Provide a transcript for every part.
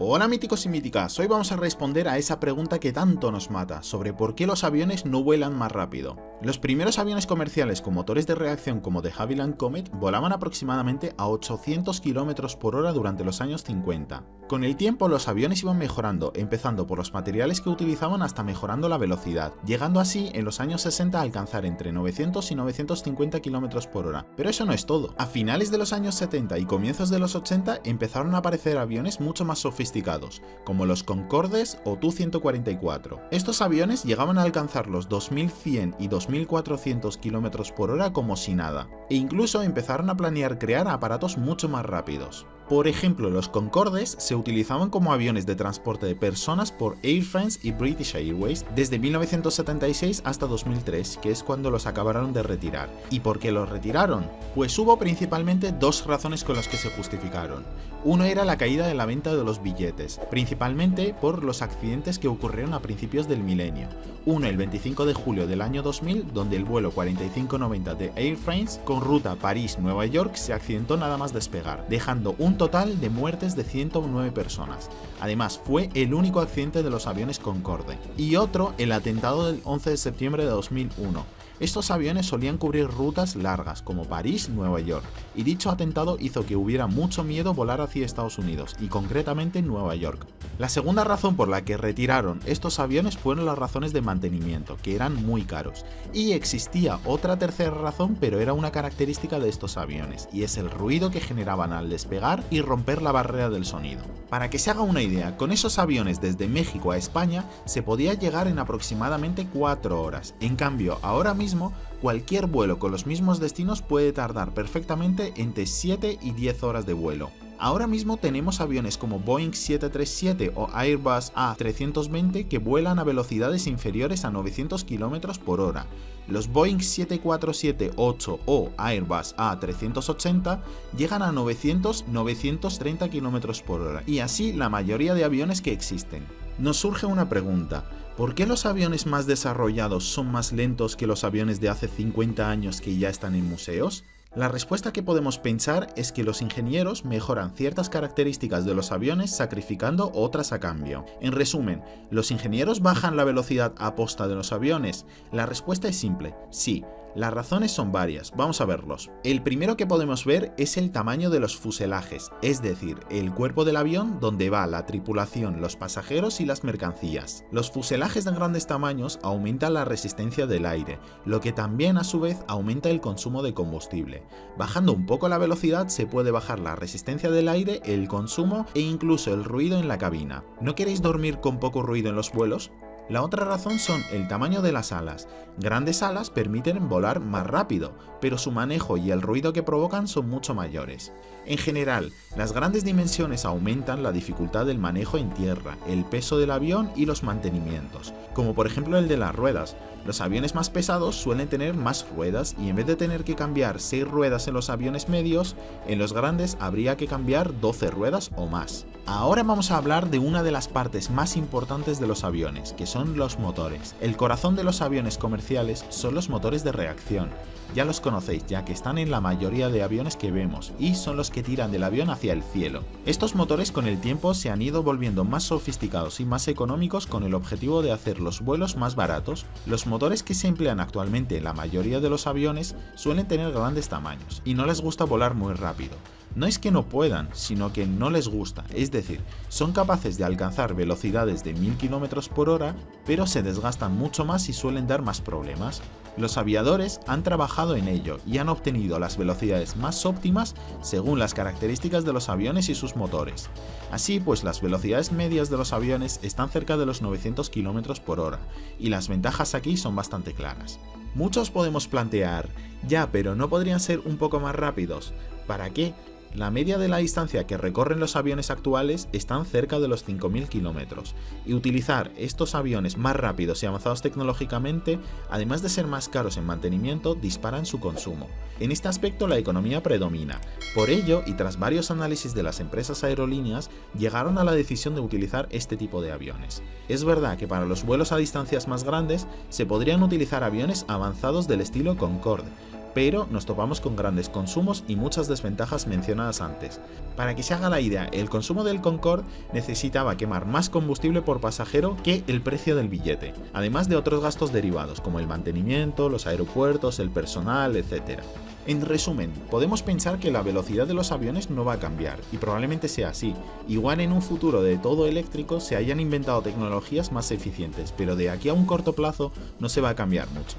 Hola míticos y míticas, hoy vamos a responder a esa pregunta que tanto nos mata, sobre por qué los aviones no vuelan más rápido. Los primeros aviones comerciales con motores de reacción como de Havilland Comet volaban aproximadamente a 800 km por hora durante los años 50. Con el tiempo los aviones iban mejorando, empezando por los materiales que utilizaban hasta mejorando la velocidad, llegando así en los años 60 a alcanzar entre 900 y 950 km por hora. Pero eso no es todo. A finales de los años 70 y comienzos de los 80 empezaron a aparecer aviones mucho más sofisticados como los Concordes o Tu-144. Estos aviones llegaban a alcanzar los 2100 y 2400 km por hora como si nada, e incluso empezaron a planear crear aparatos mucho más rápidos. Por ejemplo, los Concordes se utilizaban como aviones de transporte de personas por Air France y British Airways desde 1976 hasta 2003, que es cuando los acabaron de retirar. ¿Y por qué los retiraron? Pues hubo principalmente dos razones con las que se justificaron. Uno era la caída de la venta de los billetes, principalmente por los accidentes que ocurrieron a principios del milenio. Uno el 25 de julio del año 2000, donde el vuelo 4590 de Air France con ruta París-Nueva York se accidentó nada más despegar, dejando un total de muertes de 109 personas. Además, fue el único accidente de los aviones Concorde. Y otro, el atentado del 11 de septiembre de 2001, estos aviones solían cubrir rutas largas como París-Nueva York, y dicho atentado hizo que hubiera mucho miedo volar hacia Estados Unidos, y concretamente Nueva York. La segunda razón por la que retiraron estos aviones fueron las razones de mantenimiento, que eran muy caros. Y existía otra tercera razón, pero era una característica de estos aviones, y es el ruido que generaban al despegar y romper la barrera del sonido. Para que se haga una idea, con esos aviones desde México a España se podía llegar en aproximadamente 4 horas, en cambio ahora mismo cualquier vuelo con los mismos destinos puede tardar perfectamente entre 7 y 10 horas de vuelo. Ahora mismo tenemos aviones como Boeing 737 o Airbus A320 que vuelan a velocidades inferiores a 900 km por hora. Los Boeing 747-8 o Airbus A380 llegan a 900-930 km por hora y así la mayoría de aviones que existen. Nos surge una pregunta, ¿por qué los aviones más desarrollados son más lentos que los aviones de hace 50 años que ya están en museos? La respuesta que podemos pensar es que los ingenieros mejoran ciertas características de los aviones sacrificando otras a cambio. En resumen, ¿los ingenieros bajan la velocidad a posta de los aviones? La respuesta es simple, sí, las razones son varias, vamos a verlos. El primero que podemos ver es el tamaño de los fuselajes, es decir, el cuerpo del avión donde va la tripulación, los pasajeros y las mercancías. Los fuselajes de grandes tamaños aumentan la resistencia del aire, lo que también a su vez aumenta el consumo de combustible. Bajando un poco la velocidad se puede bajar la resistencia del aire, el consumo e incluso el ruido en la cabina. ¿No queréis dormir con poco ruido en los vuelos? La otra razón son el tamaño de las alas. Grandes alas permiten volar más rápido, pero su manejo y el ruido que provocan son mucho mayores. En general, las grandes dimensiones aumentan la dificultad del manejo en tierra, el peso del avión y los mantenimientos, como por ejemplo el de las ruedas. Los aviones más pesados suelen tener más ruedas y en vez de tener que cambiar 6 ruedas en los aviones medios, en los grandes habría que cambiar 12 ruedas o más. Ahora vamos a hablar de una de las partes más importantes de los aviones, que son los motores. El corazón de los aviones comerciales son los motores de reacción. Ya los conocéis ya que están en la mayoría de aviones que vemos y son los que tiran del avión hacia el cielo. Estos motores con el tiempo se han ido volviendo más sofisticados y más económicos con el objetivo de hacer los vuelos más baratos. Los motores que se emplean actualmente en la mayoría de los aviones suelen tener grandes tamaños y no les gusta volar muy rápido. No es que no puedan, sino que no les gusta, es decir, son capaces de alcanzar velocidades de 1000 km por hora, pero se desgastan mucho más y suelen dar más problemas. Los aviadores han trabajado en ello y han obtenido las velocidades más óptimas según las características de los aviones y sus motores. Así pues las velocidades medias de los aviones están cerca de los 900 km por hora, y las ventajas aquí son bastante claras. Muchos podemos plantear, ya pero no podrían ser un poco más rápidos, ¿para qué? La media de la distancia que recorren los aviones actuales están cerca de los 5.000 kilómetros, y utilizar estos aviones más rápidos y avanzados tecnológicamente, además de ser más caros en mantenimiento, disparan su consumo. En este aspecto la economía predomina. Por ello, y tras varios análisis de las empresas aerolíneas, llegaron a la decisión de utilizar este tipo de aviones. Es verdad que para los vuelos a distancias más grandes se podrían utilizar aviones avanzados del estilo Concorde, pero nos topamos con grandes consumos y muchas desventajas mencionadas antes. Para que se haga la idea, el consumo del Concorde necesitaba quemar más combustible por pasajero que el precio del billete, además de otros gastos derivados como el mantenimiento, los aeropuertos, el personal, etc. En resumen, podemos pensar que la velocidad de los aviones no va a cambiar, y probablemente sea así. Igual en un futuro de todo eléctrico se hayan inventado tecnologías más eficientes, pero de aquí a un corto plazo no se va a cambiar mucho.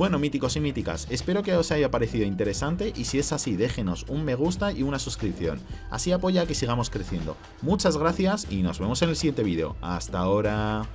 Bueno míticos y míticas, espero que os haya parecido interesante y si es así déjenos un me gusta y una suscripción, así apoya que sigamos creciendo. Muchas gracias y nos vemos en el siguiente vídeo. Hasta ahora.